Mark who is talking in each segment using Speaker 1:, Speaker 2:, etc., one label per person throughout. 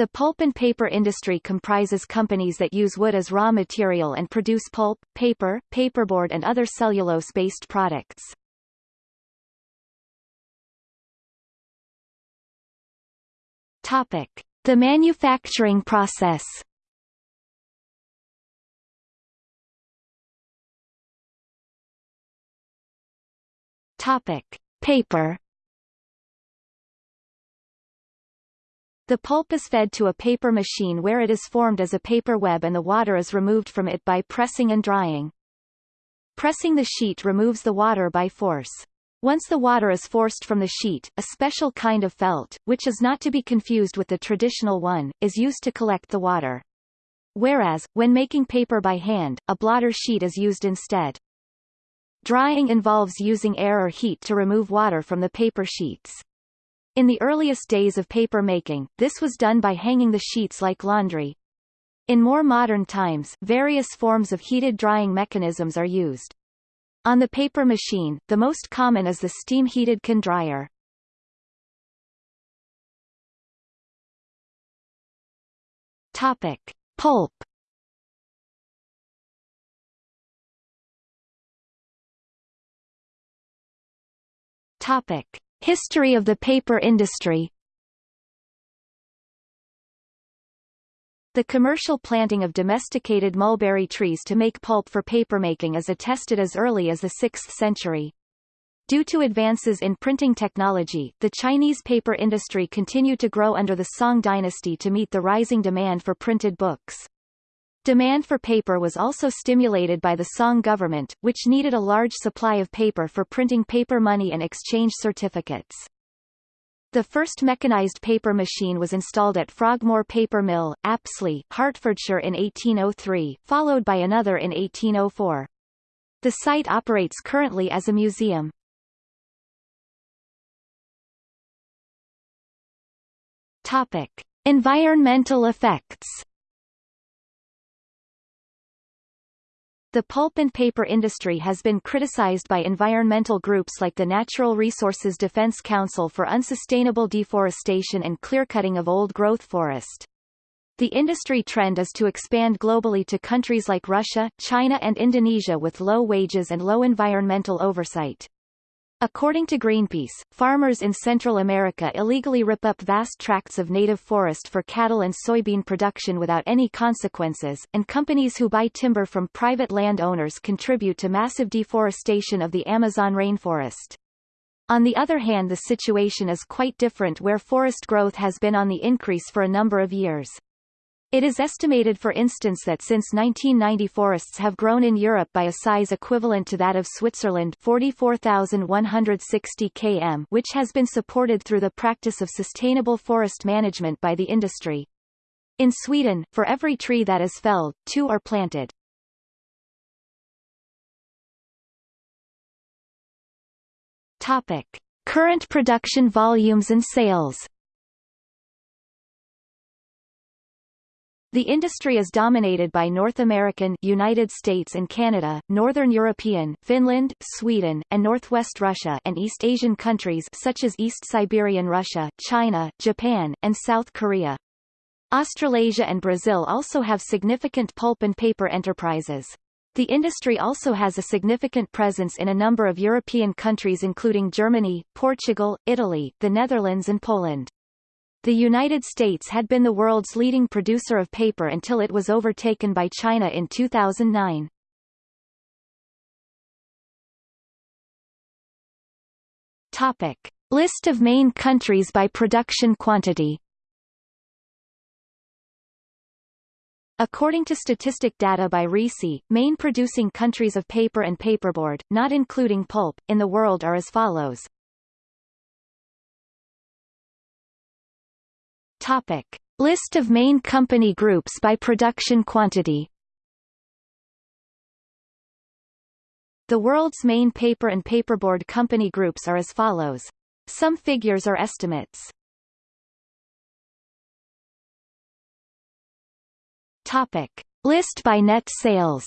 Speaker 1: The pulp and paper industry comprises companies that use wood as raw material and produce pulp, paper, paperboard and other cellulose-based products. Topic: The manufacturing process. Topic: Paper. The pulp is fed to a paper machine where it is formed as a paper web and the water is removed from it by pressing and drying. Pressing the sheet removes the water by force. Once the water is forced from the sheet, a special kind of felt, which is not to be confused with the traditional one, is used to collect the water. Whereas, when making paper by hand, a blotter sheet is used instead. Drying involves using air or heat to remove water from the paper sheets. In the earliest days of paper making, this was done by hanging the sheets like laundry. In more modern times, various forms of heated drying mechanisms are used. On the paper machine, the most common is the steam-heated can dryer. Topic: Pulp. Topic: History of the paper industry The commercial planting of domesticated mulberry trees to make pulp for papermaking is attested as early as the 6th century. Due to advances in printing technology, the Chinese paper industry continued to grow under the Song dynasty to meet the rising demand for printed books. Demand for paper was also stimulated by the Song government, which needed a large supply of paper for printing paper money and exchange certificates. The first mechanized paper machine was installed at Frogmore Paper Mill, Apsley, Hertfordshire in 1803, followed by another in 1804. The site operates currently as a museum. Topic. Environmental effects The pulp and paper industry has been criticized by environmental groups like the Natural Resources Defense Council for unsustainable deforestation and clearcutting of old-growth forest. The industry trend is to expand globally to countries like Russia, China and Indonesia with low wages and low environmental oversight. According to Greenpeace, farmers in Central America illegally rip up vast tracts of native forest for cattle and soybean production without any consequences, and companies who buy timber from private landowners contribute to massive deforestation of the Amazon rainforest. On the other hand the situation is quite different where forest growth has been on the increase for a number of years. It is estimated for instance that since 1990 forests have grown in Europe by a size equivalent to that of Switzerland 44,160 km which has been supported through the practice of sustainable forest management by the industry. In Sweden, for every tree that is felled, two are planted. Topic. Current production volumes and sales The industry is dominated by North American United States and Canada, Northern European Finland, Sweden, and Northwest Russia and East Asian countries such as East Siberian Russia, China, Japan, and South Korea. Australasia and Brazil also have significant pulp and paper enterprises. The industry also has a significant presence in a number of European countries including Germany, Portugal, Italy, the Netherlands and Poland. The United States had been the world's leading producer of paper until it was overtaken by China in 2009. Topic. List of main countries by production quantity According to statistic data by RISI, main producing countries of paper and paperboard, not including pulp, in the world are as follows. Topic. List of main company groups by production quantity The world's main paper and paperboard company groups are as follows. Some figures are estimates. Topic. List by net sales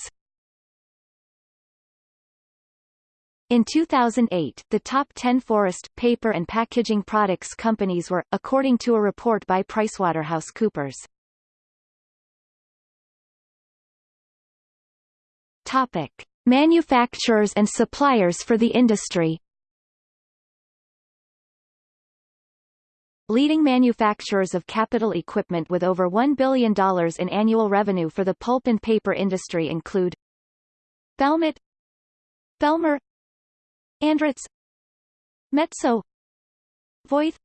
Speaker 1: In 2008, the top 10 forest, paper and packaging products companies were, according to a report by PricewaterhouseCoopers. Topic. Manufacturers and suppliers for the industry Leading manufacturers of capital equipment with over $1 billion in annual revenue for the pulp and paper industry include Valmet Bellmer Andritz Metso Voith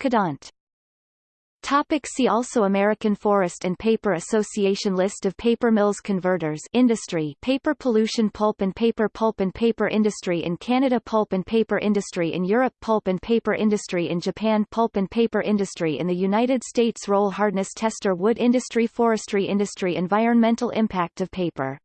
Speaker 1: Kadant Topic see also American Forest and Paper Association List of paper mills converters industry paper pollution pulp and paper pulp and paper industry in Canada pulp and paper industry in Europe pulp and paper industry in Japan pulp and paper industry in the United States roll hardness tester wood industry forestry industry environmental impact of paper